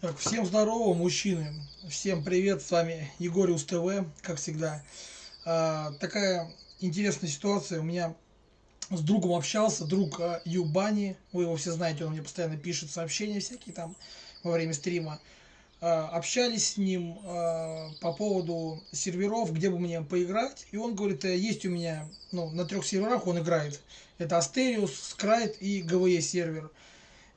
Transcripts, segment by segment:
Так, всем здорово, мужчины. Всем привет, с вами Егориус ТВ, как всегда. А, такая интересная ситуация. У меня с другом общался, друг а, Юбани. Вы его все знаете, он мне постоянно пишет сообщения всякие там во время стрима. А, общались с ним а, по поводу серверов, где бы мне поиграть. И он говорит, «Э, есть у меня, ну, на трех серверах он играет. Это Asterius, Scrite и GVE сервер.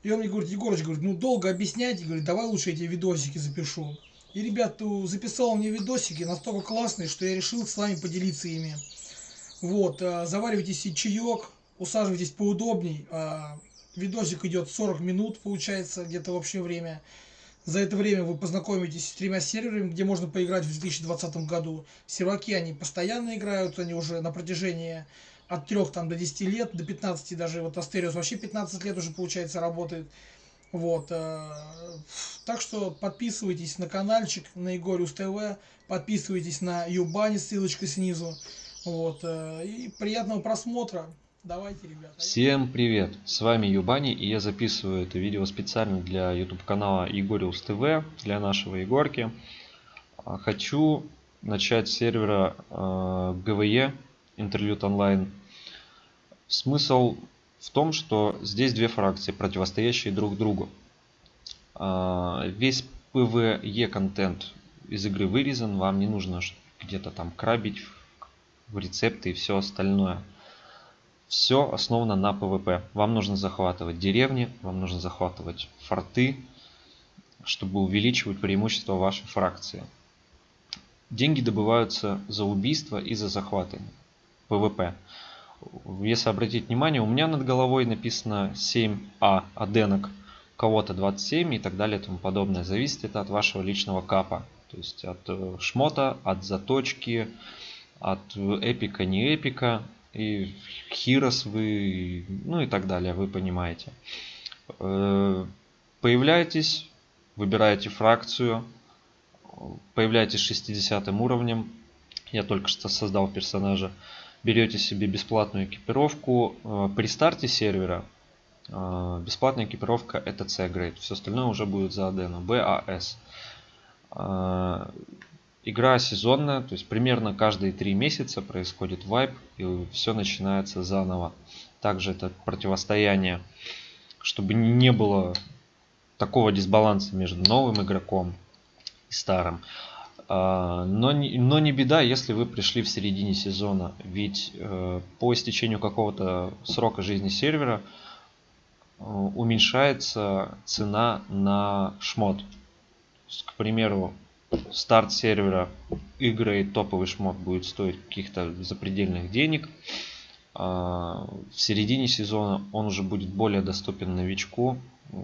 И он мне говорит, Егорыч, говорит, ну долго объяснять, и говорит, давай лучше эти видосики запишу. И, ребят, записал мне видосики настолько классные, что я решил с вами поделиться ими. Вот, а, заваривайте себе чаек, усаживайтесь поудобней. А, видосик идет 40 минут, получается, где-то в общее время. За это время вы познакомитесь с тремя серверами, где можно поиграть в 2020 году. Серваки, они постоянно играют, они уже на протяжении от 3 там, до 10 лет, до 15 даже, вот Астериус вообще 15 лет уже, получается, работает. Вот, э, так что подписывайтесь на каналчик, на Егориус ТВ, подписывайтесь на Юбани, ссылочка снизу. Вот, э, и приятного просмотра. Давайте, ребята. Всем привет! С вами Юбани и я записываю это видео специально для YouTube канала Егориус ТВ, для нашего Егорки. А, хочу начать с сервера э, GVE интерлюд онлайн. Смысл в том, что здесь две фракции, противостоящие друг другу. А, весь PvE контент из игры вырезан, вам не нужно где-то там крабить в рецепты и все остальное. Все основано на PvP. Вам нужно захватывать деревни, вам нужно захватывать форты, чтобы увеличивать преимущество вашей фракции. Деньги добываются за убийство и за захваты. PvP. Если обратить внимание, у меня над головой написано 7А оденок, у кого-то 27 и так далее и тому подобное. Зависит это от вашего личного капа. То есть от э, шмота, от заточки, от эпика, не эпика. И heroes вы, ну и так далее, вы понимаете. Э, появляетесь, выбираете фракцию, появляетесь 60 уровнем. Я только что создал персонажа берете себе бесплатную экипировку. Э, при старте сервера э, бесплатная экипировка это C-Grade. Все остальное уже будет за Адену. BAS. Э, игра сезонная, то есть примерно каждые три месяца происходит вайп и все начинается заново. Также это противостояние, чтобы не было такого дисбаланса между новым игроком и старым. А, но но не беда, если вы пришли в середине сезона, ведь э, по истечению какого-то срока жизни сервера э, уменьшается цена на шмот. К примеру, старт сервера игры топовый шмот будет стоить каких-то запредельных денег. А в середине сезона он уже будет более доступен новичку.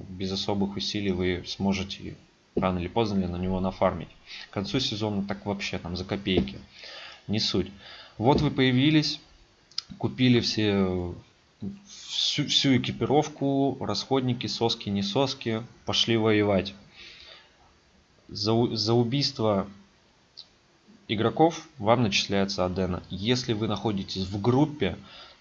Без особых усилий вы сможете рано или поздно на него нафармить. К концу сезона так вообще там за копейки. Не суть. Вот вы появились, купили все всю, всю экипировку, расходники, соски, не соски, пошли воевать. За, за убийство игроков вам начисляется Адена. Если вы находитесь в группе,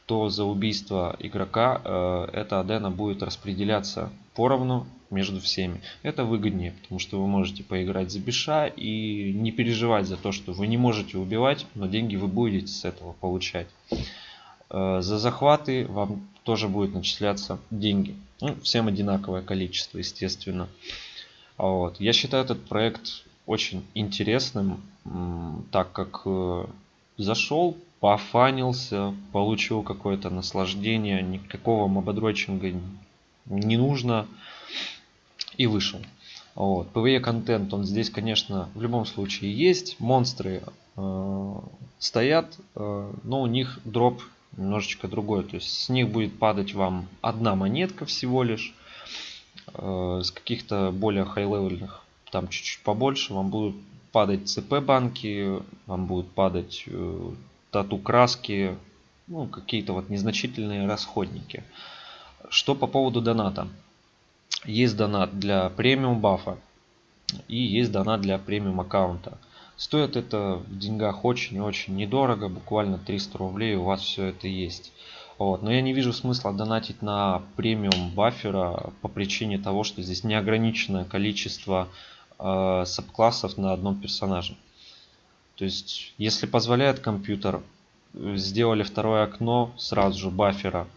то за убийство игрока э, эта Адена будет распределяться поровну между всеми. Это выгоднее, потому что вы можете поиграть за биша и не переживать за то, что вы не можете убивать, но деньги вы будете с этого получать. Э, за захваты вам тоже будет начисляться деньги. Ну, всем одинаковое количество, естественно. Вот. Я считаю этот проект очень интересным, так как э, зашел, пофанился, получил какое-то наслаждение, никакого мободрочинга не нужно и вышел. Вот. PvE контент, он здесь, конечно, в любом случае есть. Монстры э, стоят, э, но у них дроп немножечко другой. То есть с них будет падать вам одна монетка всего лишь. Э, с каких-то более хай-левельных, там чуть-чуть побольше, вам будут падать ЦП банки, вам будут падать э, тату краски, ну, какие-то вот незначительные расходники. Что по поводу доната? Есть донат для премиум бафа и есть донат для премиум аккаунта. Стоит это в деньгах очень и очень недорого, буквально 300 рублей у вас все это есть. Вот. Но я не вижу смысла донатить на премиум баффера по причине того, что здесь неограниченное количество э, сабклассов на одном персонаже. То есть, если позволяет компьютер, сделали второе окно сразу же баффера,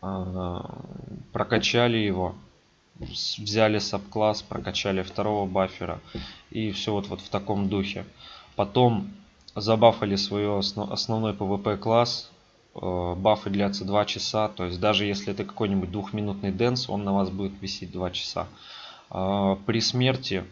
э, прокачали его, взяли сабкласс, прокачали второго баффера и все вот, вот в таком духе. Потом забафали свой основной PvP класс, э, бафы длятся 2 часа, то есть даже если это какой-нибудь двухминутный dance, он на вас будет висеть 2 часа. А, при смерти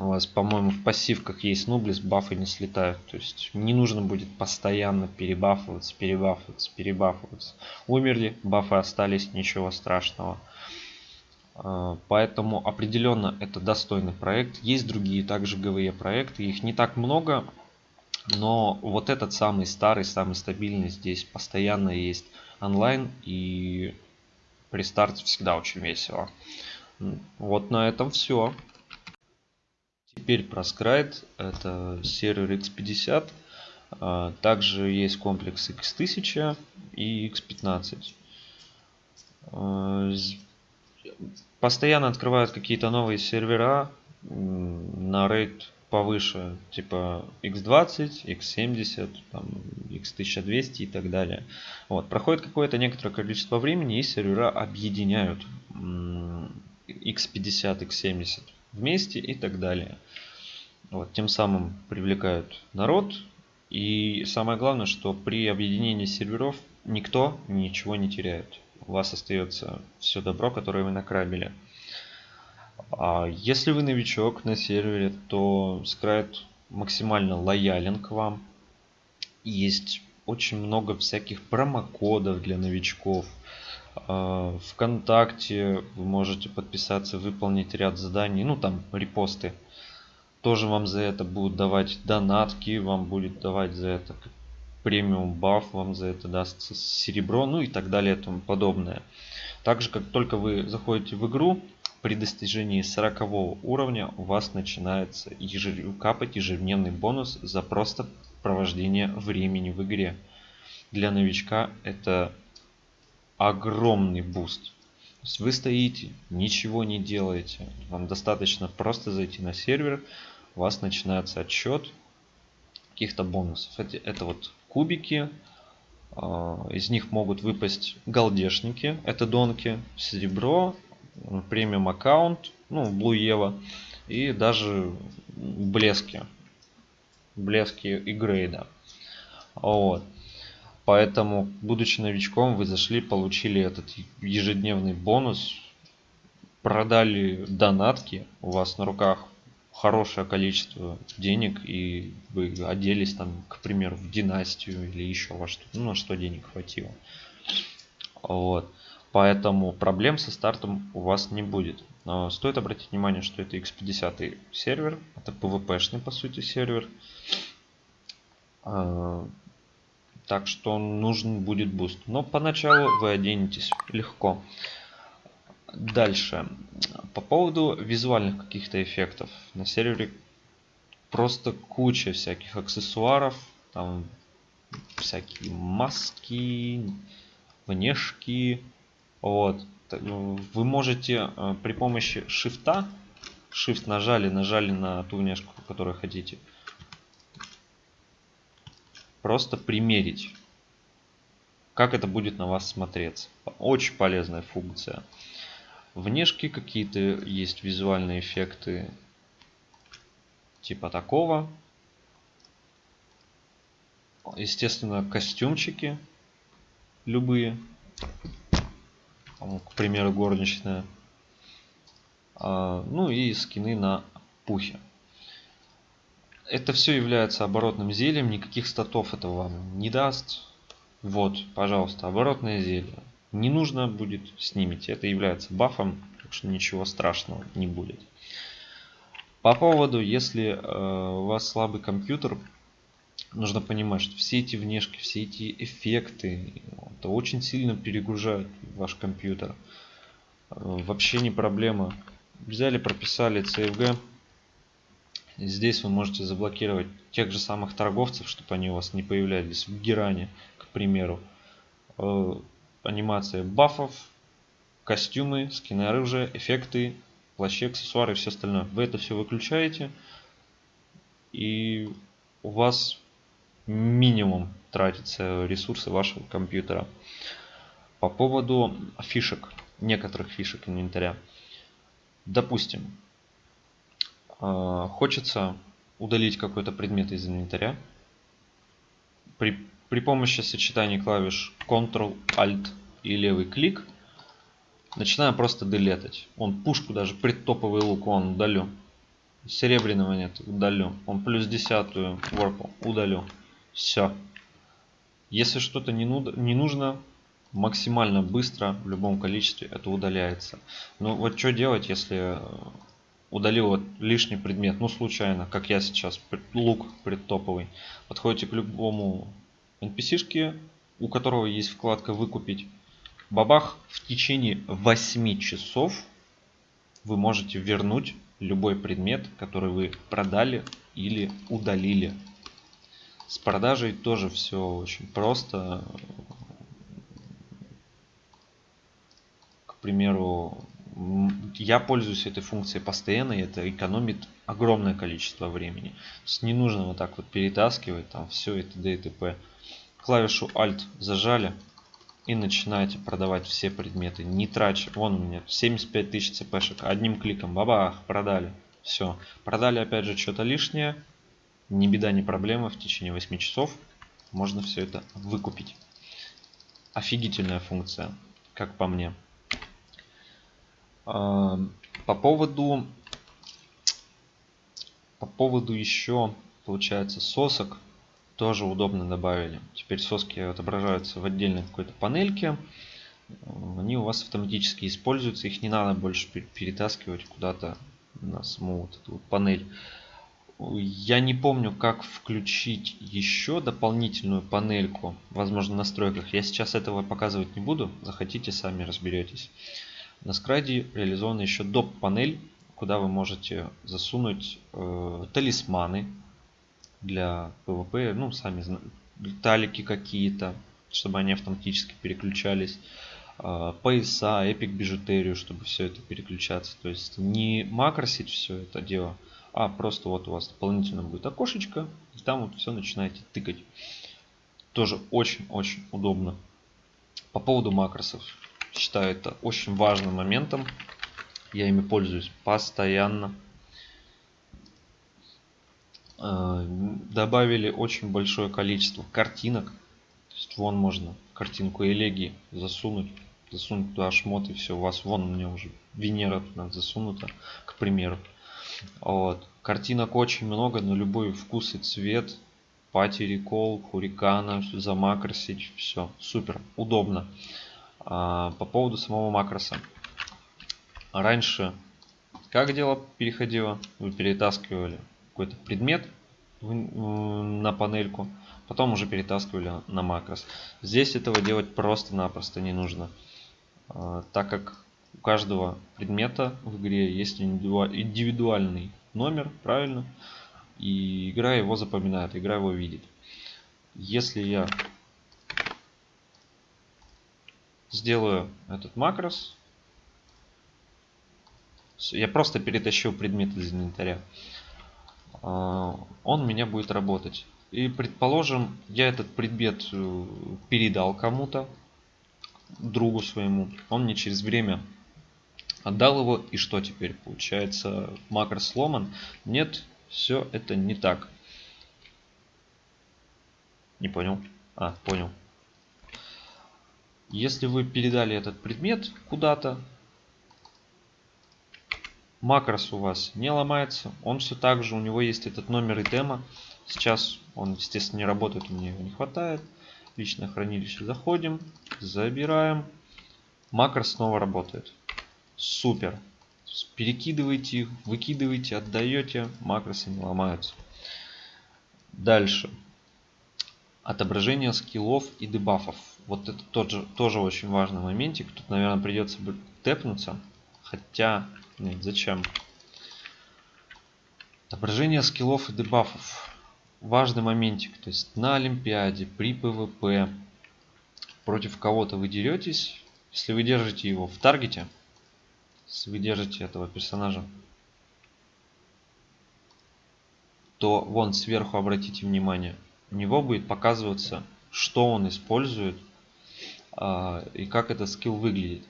у вас, по-моему, в пассивках есть noblesse, бафы не слетают. То есть не нужно будет постоянно перебафываться, перебафываться, перебафываться. Умерли, бафы остались, ничего страшного. А, поэтому определенно это достойный проект. Есть другие также GvE проекты, их не так много, но вот этот самый старый, самый стабильный здесь постоянно есть онлайн и при старте всегда очень весело. Вот на этом все. Теперь про Scrite. Это сервер X50. А, также есть комплекс X1000 и X15. Постоянно открывают какие-то новые сервера на рейд повыше, типа x20, x70, там, x1200 и так далее. Вот. Проходит какое-то некоторое количество времени и сервера объединяют x50, x70 вместе и так далее. Вот. Тем самым привлекают народ. И самое главное, что при объединении серверов никто ничего не теряет у вас остается все добро, которое вы накрабили. А если вы новичок на сервере, то Scrite максимально лоялен к вам. Есть очень много всяких промокодов для новичков. А, Вконтакте вы можете подписаться, выполнить ряд заданий, ну там репосты. Тоже вам за это будут давать донатки, вам будет давать за это премиум баф вам за это даст серебро, ну и так далее и тому подобное. Также, как только вы заходите в игру, при достижении 40 уровня у вас начинается ежев... капать ежедневный бонус за просто провождение времени в игре. Для новичка это огромный буст. То есть вы стоите, ничего не делаете. Вам достаточно просто зайти на сервер, у вас начинается отсчет каких-то бонусов. Это, это вот кубики. А, из них могут выпасть галдешники, это донки, серебро, премиум аккаунт, ну, Blue Eva и даже блески. Блески и грейда. Вот. Поэтому, будучи новичком, вы зашли, получили этот ежедневный бонус, продали донатки, у вас на руках хорошее количество денег и вы оделись там, к примеру, в династию или еще во что, ну на что денег хватило. Вот. Поэтому проблем со стартом у вас не будет. Но стоит обратить внимание, что это X50 сервер, это PvP-шный по сути сервер. А, так что нужен будет буст. Но поначалу вы оденетесь легко. Дальше. По поводу визуальных каких-то эффектов. На сервере просто куча всяких аксессуаров. Там всякие маски, внешки. Вот. Ну, вы можете э, при помощи шифта, shift нажали, нажали на ту внешку, которую хотите, просто примерить, как это будет на вас смотреться. Очень полезная функция. Внешки какие-то есть визуальные эффекты типа такого. Естественно, костюмчики любые. К примеру, горничная. А, ну и скины на пухе. Это все является оборотным зельем, никаких статов этого вам не даст. Вот, пожалуйста, оборотное зелье не нужно будет, снимите. Это является бафом, так что ничего страшного не будет. По поводу, если э, у вас слабый компьютер, нужно понимать, что все эти внешки, все эти эффекты, это очень сильно перегружают ваш компьютер. Э, вообще не проблема. Взяли, прописали CFG. Здесь вы можете заблокировать тех же самых торговцев, чтобы они у вас не появлялись в Геране, к примеру. Анимация бафов, костюмы, скины оружия, эффекты, плащи, аксессуары и все остальное. Вы это все выключаете, и у вас минимум тратится ресурсы вашего компьютера. По поводу фишек, некоторых фишек инвентаря. Допустим, э, хочется удалить какой-то предмет из инвентаря. При, при помощи сочетания клавиш Ctrl, Alt и левый клик начинаем просто делетать. Он пушку даже предтоповый лук он удалю. Серебряного нет, удалю. Он плюс десятую ворпу удалю. Все. Если что-то не, не нужно, максимально быстро в любом количестве это удаляется. Ну вот что делать, если э, удалил вот лишний предмет, ну случайно, как я сейчас, лук предтоповый. Подходите к любому NPC-шке, у которого есть вкладка «Выкупить». Бабах, в течение 8 часов вы можете вернуть любой предмет, который вы продали или удалили. С продажей тоже все очень просто. примеру, я пользуюсь этой функцией постоянно, и это экономит огромное количество времени. То есть не нужно вот так вот перетаскивать там все это т.д. Клавишу Alt зажали и начинаете продавать все предметы. Не трача. Вон у меня 75 тысяч цпшек. Одним кликом бабах, продали. Все. Продали опять же что-то лишнее. Ни беда, ни проблема. В течение 8 часов можно все это выкупить. Офигительная функция, как по мне. По поводу по поводу еще получается сосок тоже удобно добавили. Теперь соски отображаются в отдельной какой-то панельке. Они у вас автоматически используются. Их не надо больше перетаскивать куда-то на саму вот эту вот панель. Я не помню, как включить еще дополнительную панельку. Возможно, в настройках. Я сейчас этого показывать не буду. Захотите, сами разберетесь. На скрайде реализована еще доп. панель, куда вы можете засунуть э, талисманы для PvP, ну сами талики какие-то, чтобы они автоматически переключались, э, пояса, эпик бижутерию, чтобы все это переключаться. То есть не макросить все это дело, а просто вот у вас дополнительно будет окошечко, и там вот все начинаете тыкать. Тоже очень-очень удобно. По поводу макросов считаю это очень важным моментом. Я ими пользуюсь постоянно. Э, добавили очень большое количество картинок. То есть вон можно картинку элегии засунуть. Засунуть туда шмот и все. У вас вон у меня уже Венера туда засунута, к примеру. Вот. Картинок очень много на любой вкус и цвет. Пати рекол, хурикана, замакросить, все. Супер, удобно. А, по поводу самого макроса. Раньше как дело переходило? Вы перетаскивали какой-то предмет на панельку, потом уже перетаскивали на макрос. Здесь этого делать просто-напросто не нужно, а, так как у каждого предмета в игре есть индивидуальный номер, правильно? И игра его запоминает, игра его видит. Если я сделаю этот макрос. Я просто перетащил предмет из инвентаря. А, он у меня будет работать. И предположим, я этот предмет э, передал кому-то, другу своему. Он мне через время отдал его. И что теперь? Получается, макрос сломан? Нет, все это не так. Не понял? А, понял. Если вы передали этот предмет куда-то, макрос у вас не ломается. Он все так же, у него есть этот номер итема. Сейчас он, естественно, не работает, мне его не хватает. Личное хранилище заходим, забираем. Макрос снова работает. Супер. Перекидывайте их, выкидываете, отдаете, макросы не ломаются. Дальше. Отображение скиллов и дебафов. Вот это тот же, тоже очень важный моментик. Тут, наверное, придется тэпнуться. Хотя, нет, зачем? Отображение скиллов и дебафов. Важный моментик. То есть на Олимпиаде, при PvP против кого-то вы деретесь, если вы держите его в таргете, если вы держите этого персонажа, то вон сверху обратите внимание, у него будет показываться, что он использует а, и как этот скилл выглядит.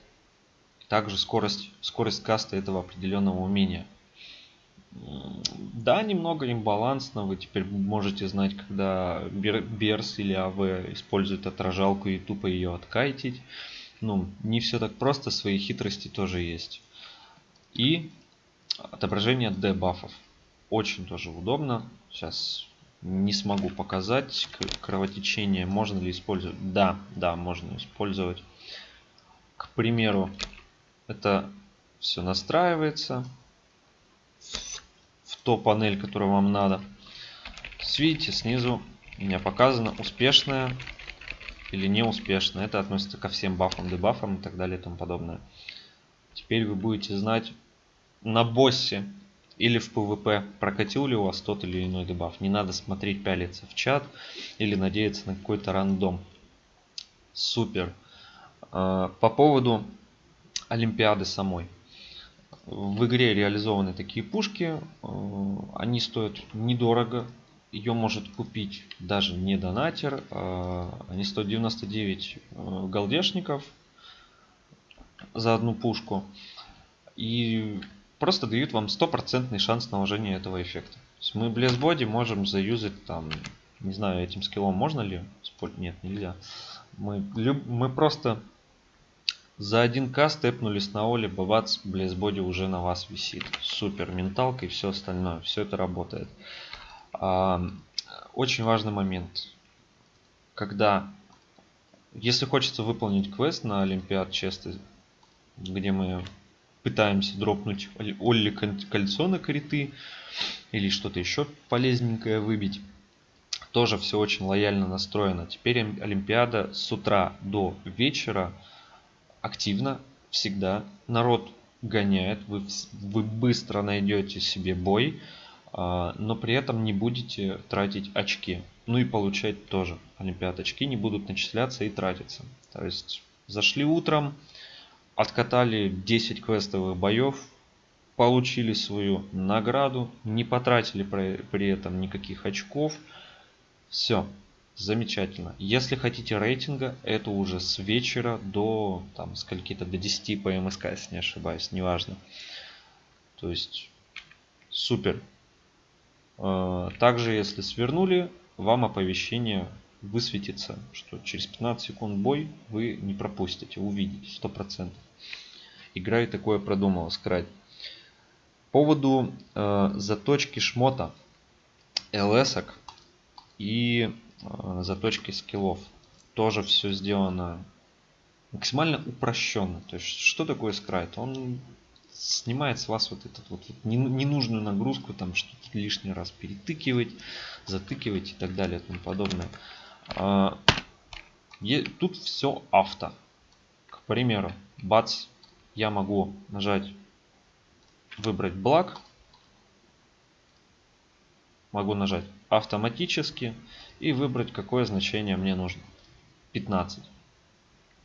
Также скорость, скорость каста этого определенного умения. Да, немного имбалансно. Вы теперь можете знать, когда Берс или АВ использует отражалку и тупо ее откайтить. Ну, не все так просто, свои хитрости тоже есть. И отображение дебафов. Очень тоже удобно. Сейчас не смогу показать. Кровотечение можно ли использовать? Да, да, можно использовать. К примеру, это все настраивается в ту панель, которую вам надо. Видите, снизу у меня показано успешная или неуспешная. Это относится ко всем бафам, дебафам и так далее и тому подобное. Теперь вы будете знать на боссе или в PvP прокатил ли у вас тот или иной дебаф. Не надо смотреть, пялиться в чат или надеяться на какой-то рандом. Супер. А, по поводу Олимпиады самой. В игре реализованы такие пушки. А, они стоят недорого. Ее может купить даже не донатер. А, они стоят 99 голдешников за одну пушку. И просто дают вам стопроцентный шанс наложения этого эффекта. То есть мы Body можем заюзать там, не знаю, этим скиллом можно ли? Нет, нельзя. Мы, мы просто за один каст тэпнулись на Оле, Bless Body уже на вас висит. Супер, менталка и все остальное, все это работает. А, очень важный момент. Когда, если хочется выполнить квест на Олимпиад честы, где мы пытаемся дропнуть Олли кольцо на криты или что-то еще полезненькое выбить. Тоже все очень лояльно настроено. Теперь Олимпиада с утра до вечера активно всегда. Народ гоняет, вы, вы быстро найдете себе бой, а, но при этом не будете тратить очки. Ну и получать тоже. Олимпиад очки не будут начисляться и тратиться. То есть зашли утром, откатали 10 квестовых боев, получили свою награду, не потратили при этом никаких очков. Все, замечательно. Если хотите рейтинга, это уже с вечера до там скольки-то до 10 по МСК, если не ошибаюсь, неважно. То есть супер. А, также если свернули, вам оповещение высветится, что через 15 секунд бой вы не пропустите, увидите 100%. Игра и такое продумала скрайт. По поводу э, заточки шмота, ЛС и заточки скиллов. Тоже все сделано максимально упрощенно. То есть, что такое скрайт? Он снимает с вас вот эту вот ненужную нагрузку, там что-то лишний раз перетыкивать, затыкивать и так далее и тому подобное. А, тут все авто. К примеру, бац, я могу нажать выбрать блок. Могу нажать автоматически и выбрать какое значение мне нужно. 15.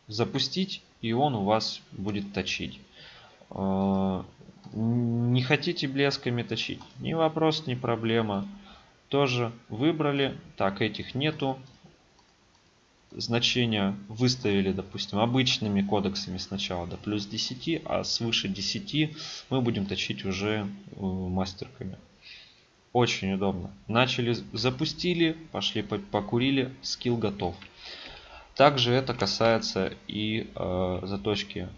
Запустить и он у вас будет точить. А, не хотите блесками точить? Не вопрос, не проблема. Тоже выбрали. Так, этих нету значения выставили, допустим, обычными кодексами сначала до плюс 10, а свыше 10 мы будем точить уже э, мастерками. Очень удобно. Начали, запустили, пошли покурили, скилл готов. Также это касается и э, заточки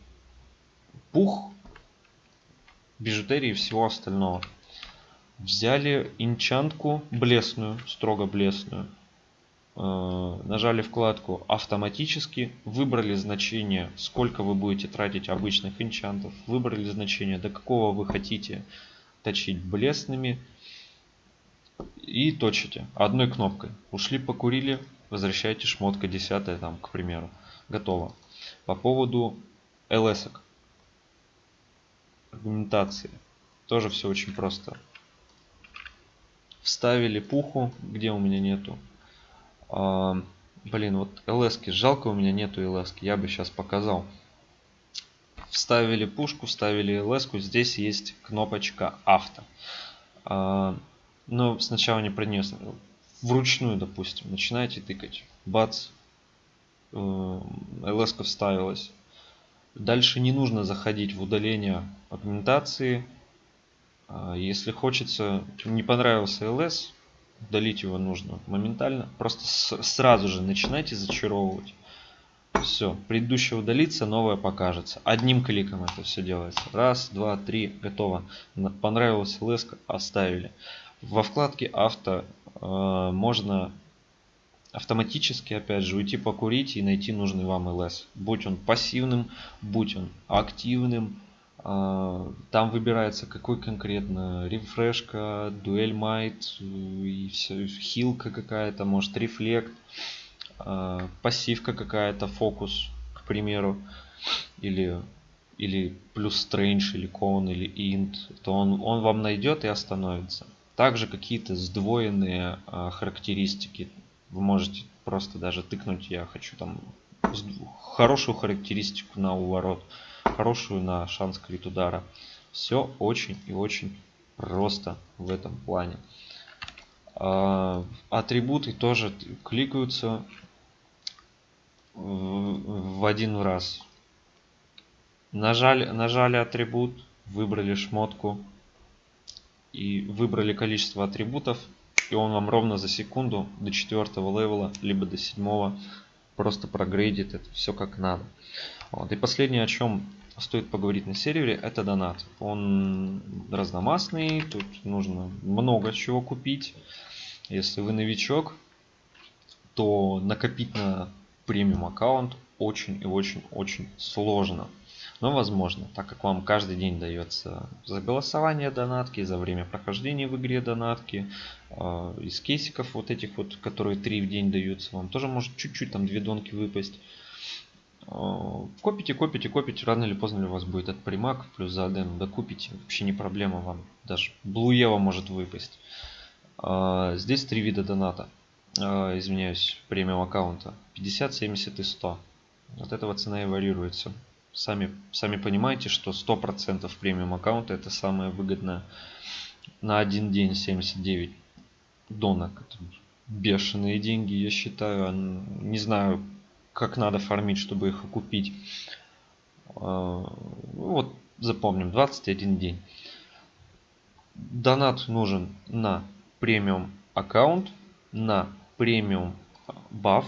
пух, бижутерии и всего остального. Взяли инчантку блесную, строго блесную Э, нажали вкладку автоматически, выбрали значение, сколько вы будете тратить обычных энчантов, выбрали значение, до какого вы хотите точить блесными и точите одной кнопкой. Ушли, покурили, возвращаете шмотка 10 там, к примеру. Готово. По поводу ls -ок. Аргументации. Тоже все очень просто. Вставили пуху, где у меня нету Блин, вот ls -ки. жалко у меня нету ls -ки. Я бы сейчас показал. Вставили пушку, вставили ls -ку. Здесь есть кнопочка авто. Но сначала не про нее. Вручную, допустим, начинаете тыкать. Бац. Э, ls вставилась. Дальше не нужно заходить в удаление агментации. А, если хочется, не понравился ls, удалить его нужно моментально. Просто сразу же начинайте зачаровывать. Все, предыдущее удалится, новое покажется. Одним кликом это все делается. Раз, два, три, готово. Понравилась леска, оставили. Во вкладке авто э, можно автоматически, опять же, уйти покурить и найти нужный вам LS. Будь он пассивным, будь он активным, а, там выбирается какой конкретно рефрешка, дуэль майт и все, хилка какая-то, может рефлект, пассивка какая-то, фокус, к примеру, или или плюс strange, или con, или int, то он, он вам найдет и остановится. Также какие-то сдвоенные а, характеристики. Вы можете просто даже тыкнуть, я хочу там хорошую характеристику на уворот хорошую на шанс крит удара. Все очень и очень просто в этом плане. А, атрибуты тоже кликаются в один раз. Нажали, нажали атрибут, выбрали шмотку и выбрали количество атрибутов, и он вам ровно за секунду до четвертого левела, либо до седьмого просто прогрейдит это все как надо. Вот. И последнее, о чем стоит поговорить на сервере, это донат. Он разномастный, тут нужно много чего купить. Если вы новичок, то накопить на премиум аккаунт очень и очень очень сложно. Но возможно, так как вам каждый день дается за голосование донатки, за время прохождения в игре донатки, э, из кейсиков вот этих вот, которые 3 в день даются, вам тоже может чуть-чуть там две донки выпасть. Э, копите, копите, копите, рано или поздно у вас будет этот примак плюс за аден, докупите, вообще не проблема вам, даже Блуева может выпасть. Э, здесь три вида доната, извиняюсь, премиум аккаунта, 50, 70 и 100. От этого цена и варьируется. Сами, сами понимаете, что 100% премиум аккаунта это самое выгодное на один день 79 донок. Это бешеные деньги, я считаю. Не знаю, как надо фармить, чтобы их окупить. А, вот запомним, 21 день. Донат нужен на премиум аккаунт, на премиум баф.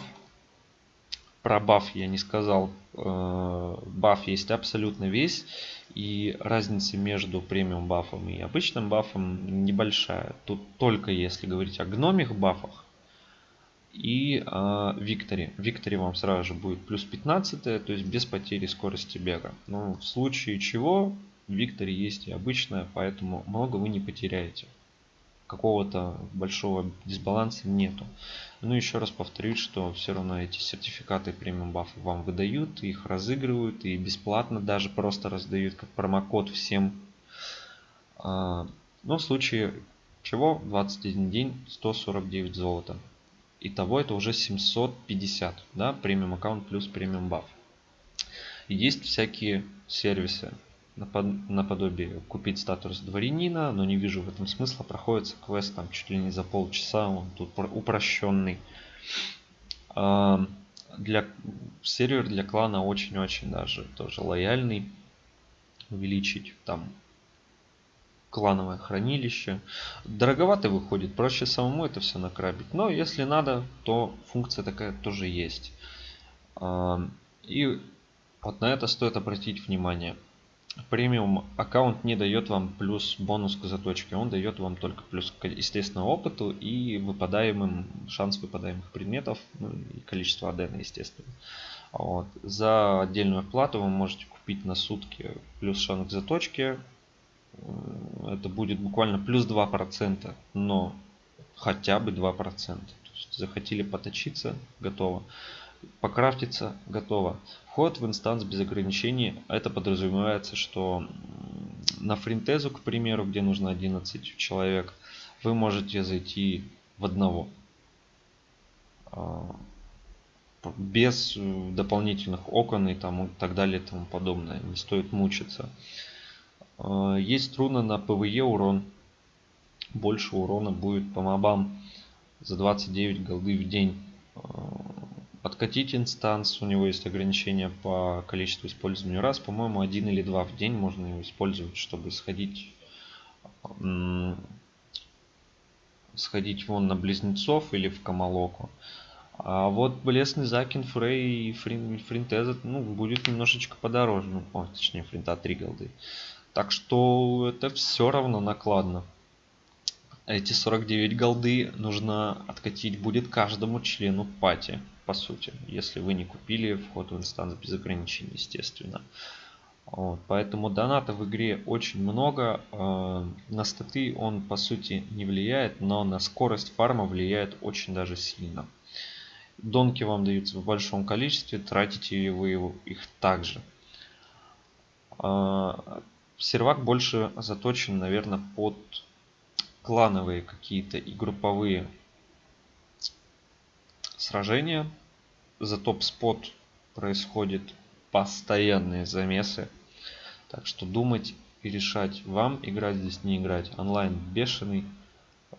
Про баф я не сказал. А, баф есть абсолютно весь. И разница между премиум бафом и обычным бафом небольшая. Тут только если говорить о гномих бафах, и э, Викторе. Викторе вам сразу же будет плюс 15, то есть без потери скорости бега. Но в случае чего в Викторе есть и обычная, поэтому много вы не потеряете. Какого-то большого дисбаланса нету. Ну еще раз повторюсь, что все равно эти сертификаты премиум бафы вам выдают, их разыгрывают и бесплатно даже просто раздают как промокод всем. А, но в случае чего 21 день 149 золота. Итого это уже 750, да, премиум аккаунт плюс премиум баф. есть всякие сервисы наподобие купить статус дворянина, но не вижу в этом смысла. Проходится квест там чуть ли не за полчаса, он тут упрощенный. А, для сервер для клана очень-очень даже тоже лояльный. Увеличить там клановое хранилище. Дороговато выходит, проще самому это все накрабить. Но если надо, то функция такая тоже есть. А, и вот на это стоит обратить внимание. Премиум аккаунт не дает вам плюс бонус к заточке, он дает вам только плюс к естественному опыту и выпадаемым, шанс выпадаемых предметов, ну и количество адена, естественно. Вот. За отдельную плату вы можете купить на сутки плюс шанс к заточке, это будет буквально плюс 2%, но хотя бы 2%. То есть захотели поточиться, готово. Покрафтиться, готово. Вход в инстанс без ограничений, это подразумевается, что на фринтезу, к примеру, где нужно 11 человек, вы можете зайти в одного. А, без э, дополнительных окон и там, и так далее и тому подобное. Не стоит мучиться. Э, есть руна на PvE урон. Больше урона будет по мобам за 29 голды в день. Подкатить инстанс, у него есть ограничение по количеству использования раз. По-моему, один или два в день можно его использовать, чтобы сходить сходить вон на близнецов или в Камалоку. А вот Блесный Закин, Фрей и Фрин, Фринтеза, ну, будет немножечко подороже. Ну, о, точнее, Фринта 3 голды. Так что это все равно накладно. Эти 49 голды нужно откатить будет каждому члену пати, по сути. Если вы не купили вход в инстанс без ограничений, естественно. Вот, поэтому доната в игре очень много. Э, на статы он по сути не влияет, но на скорость фарма влияет очень даже сильно. Донки вам даются в большом количестве, тратите вы их также. Э, сервак больше заточен, наверное, под клановые какие-то и групповые сражения. За топ-спот происходят постоянные замесы. Так что думать и решать, вам играть здесь, не играть. Онлайн бешеный.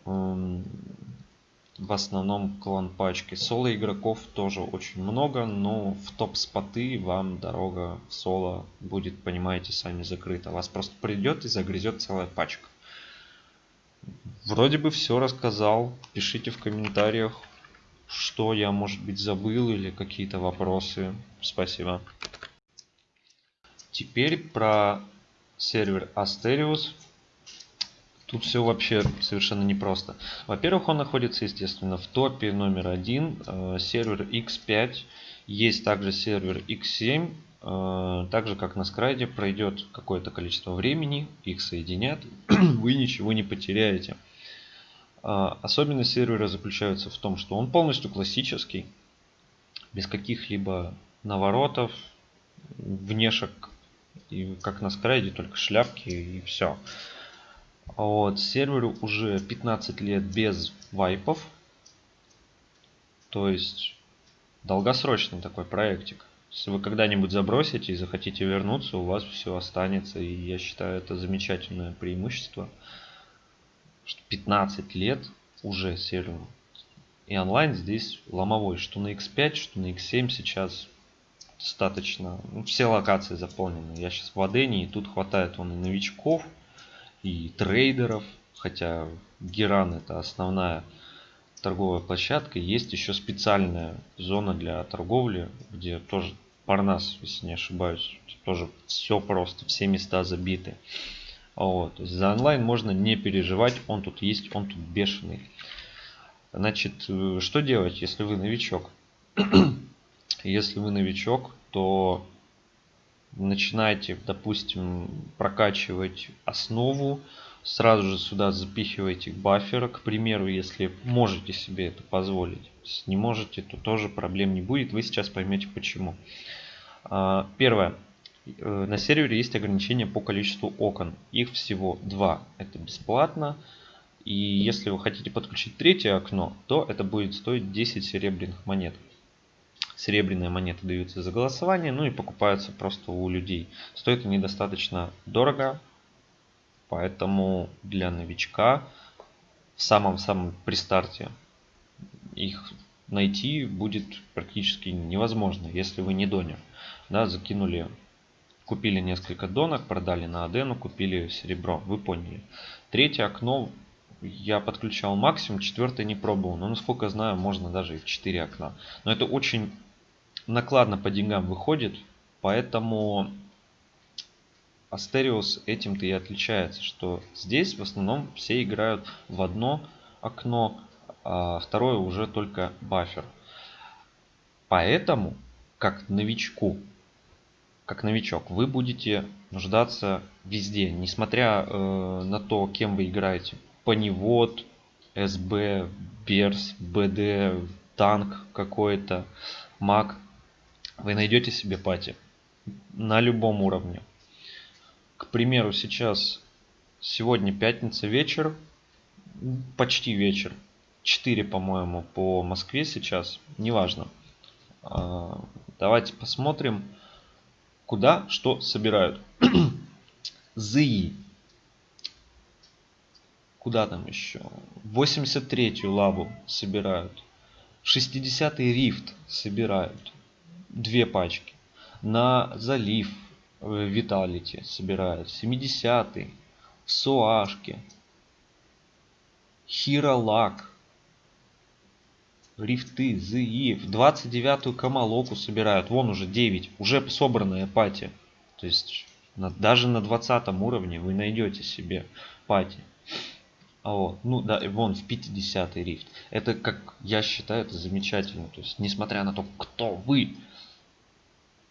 В основном клан пачки. Соло игроков тоже очень много, но в топ-споты вам дорога в соло будет, понимаете, сами закрыта. Вас просто придет и загрызет целая пачка. Вроде бы все рассказал. Пишите в комментариях, что я, может быть, забыл или какие-то вопросы. Спасибо. Теперь про сервер Asterius. Тут все вообще совершенно непросто. Во-первых, он находится, естественно, в топе номер один. Э, сервер X5. Есть также сервер X7. Э, так как на скрайде, пройдет какое-то количество времени. Их соединят. Вы ничего не потеряете. Э, особенность сервера заключается в том, что он полностью классический. Без каких-либо наворотов, внешек и как на скрайде, только шляпки и все. Вот, серверу уже 15 лет без вайпов. То есть долгосрочный такой проектик. Если вы когда-нибудь забросите и захотите вернуться, у вас все останется. И я считаю это замечательное преимущество. Что 15 лет уже серверу. И онлайн здесь ломовой. Что на X5, что на X7 сейчас достаточно. Ну, все локации заполнены. Я сейчас в Адене, и тут хватает он и новичков, и трейдеров. Хотя Геран это основная торговая площадка. Есть еще специальная зона для торговли, где тоже Парнас, если не ошибаюсь. Тоже все просто, все места забиты. Вот. За онлайн можно не переживать, он тут есть, он тут бешеный. Значит, э, что делать, если вы новичок? Если вы новичок, то начинайте, допустим, прокачивать основу, сразу же сюда запихивайте баффера, к примеру, если можете себе это позволить. Если не можете, то тоже проблем не будет. Вы сейчас поймете почему. А, первое. Э, на сервере есть ограничения по количеству окон. Их всего два. Это бесплатно. И если вы хотите подключить третье окно, то это будет стоить 10 серебряных монет серебряные монеты даются за голосование, ну и покупаются просто у людей. Стоит они достаточно дорого, поэтому для новичка в самом-самом при старте их найти будет практически невозможно, если вы не донер. Да, закинули, купили несколько донок, продали на Адену, купили серебро, вы поняли. Третье окно я подключал максимум, четвертое не пробовал. Но насколько знаю, можно даже и в 4 окна. Но это очень накладно по деньгам выходит, поэтому Астериус этим-то и отличается, что здесь в основном все играют в одно окно, а второе уже только бафер. Поэтому, как новичку, как новичок, вы будете нуждаться везде, несмотря э, на то, кем вы играете. Паневод, СБ, Берс, БД, танк какой-то, маг вы найдете себе пати на любом уровне. К примеру, сейчас, сегодня пятница вечер, почти вечер, 4, по-моему, по Москве сейчас, неважно. А, давайте посмотрим, куда что собирают. ЗИ. Куда там еще? 83-ю лаву собирают. 60-й рифт собирают. Две пачки. На залив Виталити собирают. 70-й. В Суашке. Хиролак. Рифты, ЗИ. В 29-ю Камалоку собирают. Вон уже 9. Уже собранная пати. То есть на, даже на 20 уровне вы найдете себе пати. А вот, ну да, вон в 50 рифт. Это, как я считаю, это замечательно. То есть, несмотря на то, кто вы,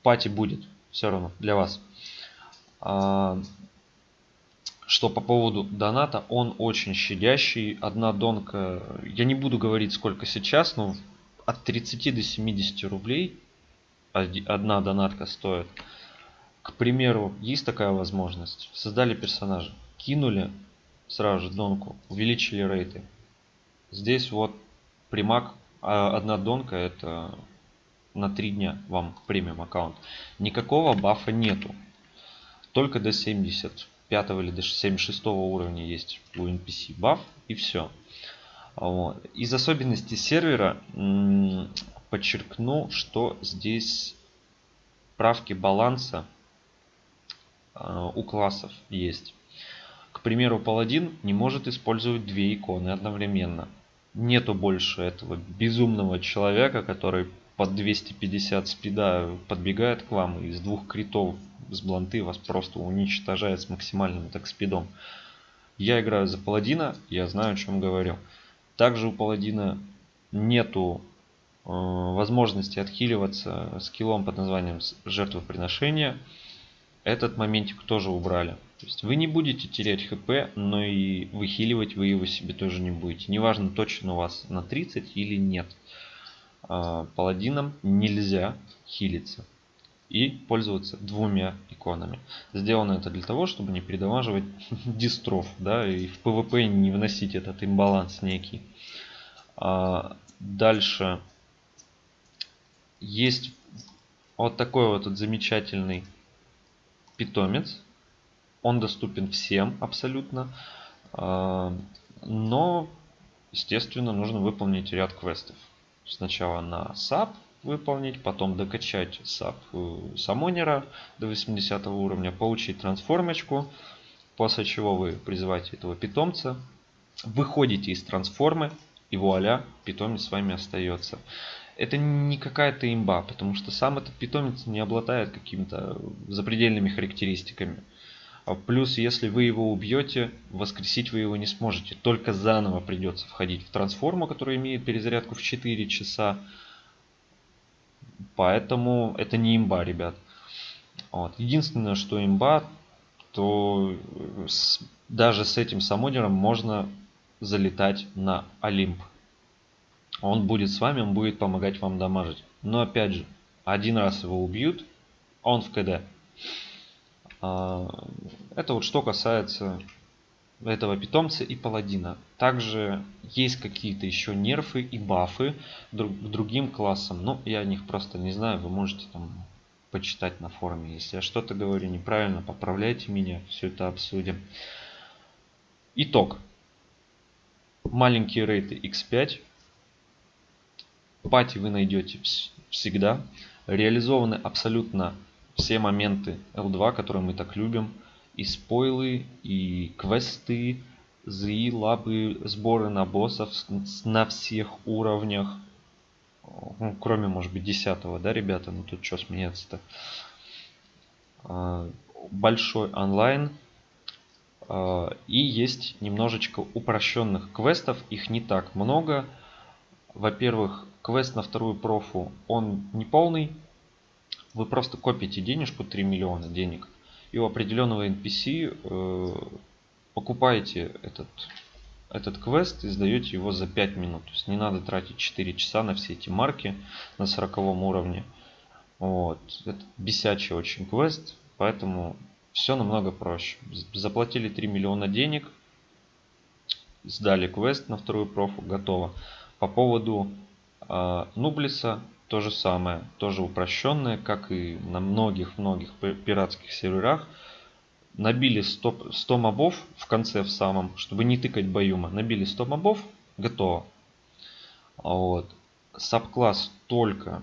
пати будет все равно для вас. А, что по поводу доната, он очень щадящий. Одна донка, я не буду говорить сколько сейчас, но от 30 до 70 рублей одна донатка стоит. К примеру, есть такая возможность. Создали персонажа, кинули сразу же донку, увеличили рейты. Здесь вот примак, а одна донка это на 3 дня вам премиум аккаунт. Никакого бафа нету. Только до 70 5 или даже 76 уровня есть у NPC баф и все. Вот. Из особенностей сервера подчеркну, что здесь правки баланса э, у классов есть. К примеру, паладин не может использовать две иконы одновременно. Нету больше этого безумного человека, который под 250 спида подбегает к вам из двух критов с бланты вас просто уничтожает с максимальным так спидом. Я играю за паладина, я знаю о чем говорю. Также у паладина нету э, возможности отхиливаться скиллом под названием жертвоприношение. Этот моментик тоже убрали. То есть вы не будете терять хп, но и выхиливать вы его себе тоже не будете. Неважно точно у вас на 30 или нет. Э, паладинам нельзя хилиться и пользоваться двумя иконами. Сделано это для того, чтобы не передамаживать дистров, да, и в PvP не вносить этот имбаланс некий. А дальше есть вот такой вот этот замечательный питомец. Он доступен всем абсолютно. А, но, естественно, нужно выполнить ряд квестов. Сначала на SAP, выполнить, потом докачать SAP э, Самонера до 80 уровня, получить трансформочку, после чего вы призываете этого питомца, выходите из трансформы и вуаля, питомец с вами остается. Это не какая-то имба, потому что сам этот питомец не обладает какими-то запредельными характеристиками. А плюс, если вы его убьете, воскресить вы его не сможете. Только заново придется входить в трансформу, которая имеет перезарядку в 4 часа. Поэтому это не имба, ребят. Вот. Единственное, что имба, то с, даже с этим самодером можно залетать на Олимп. Он будет с вами, он будет помогать вам дамажить. Но опять же, один раз его убьют, он в КД. А, это вот что касается этого питомца и паладина. Также есть какие-то еще нерфы и бафы друг, другим классам. Но я о них просто не знаю. Вы можете там почитать на форуме. Если я что-то говорю неправильно, поправляйте меня. Все это обсудим. Итог. Маленькие рейты x5. Пати вы найдете всегда. Реализованы абсолютно все моменты L2, которые мы так любим и спойлы, и квесты, ЗИ, лабы, сборы на боссов на всех уровнях. Ну, кроме, может быть, десятого, да, ребята? Ну тут что смеяться-то? А, большой онлайн. А, и есть немножечко упрощенных квестов. Их не так много. Во-первых, квест на вторую профу, он не полный. Вы просто копите денежку, 3 миллиона денег и у определенного NPC э, покупаете этот, этот квест и сдаете его за 5 минут. То есть не надо тратить 4 часа на все эти марки на 40 уровне. Вот. Это бесячий очень квест, поэтому все намного проще. Заплатили 3 миллиона денег, сдали квест на вторую профу, готово. По поводу э, Нублиса, то же самое, тоже упрощенное, как и на многих-многих пиратских серверах. Набили 100, 100 мобов в конце в самом, чтобы не тыкать баюма. Набили 100 мобов, готово. Вот. Сабкласс только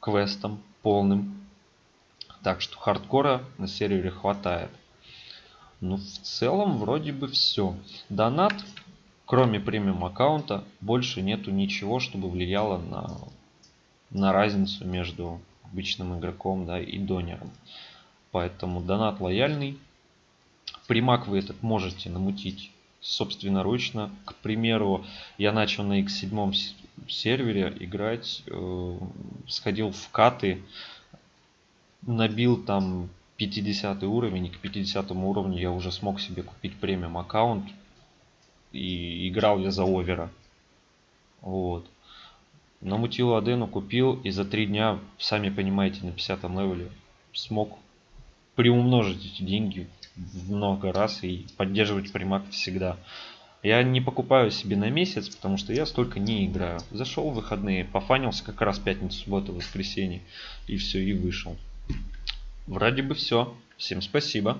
квестом полным. Так что хардкора на сервере хватает. Ну, в целом, вроде бы все. Донат, кроме премиум аккаунта, больше нету ничего, чтобы влияло на на разницу между обычным игроком да, и донером. Поэтому донат лояльный. Примак вы этот можете намутить собственноручно. К примеру, я начал на X7 сервере играть, э, сходил в каты, набил там 50 уровень, и к 50 уровню я уже смог себе купить премиум аккаунт, и играл я за овера. Вот намутил Адену, купил и за три дня, сами понимаете, на 50 левеле смог приумножить эти деньги в много раз и поддерживать примак всегда. Я не покупаю себе на месяц, потому что я столько не играю. Зашел в выходные, пофанился как раз пятницу, субботу, воскресенье и все, и вышел. Вроде бы все. Всем спасибо.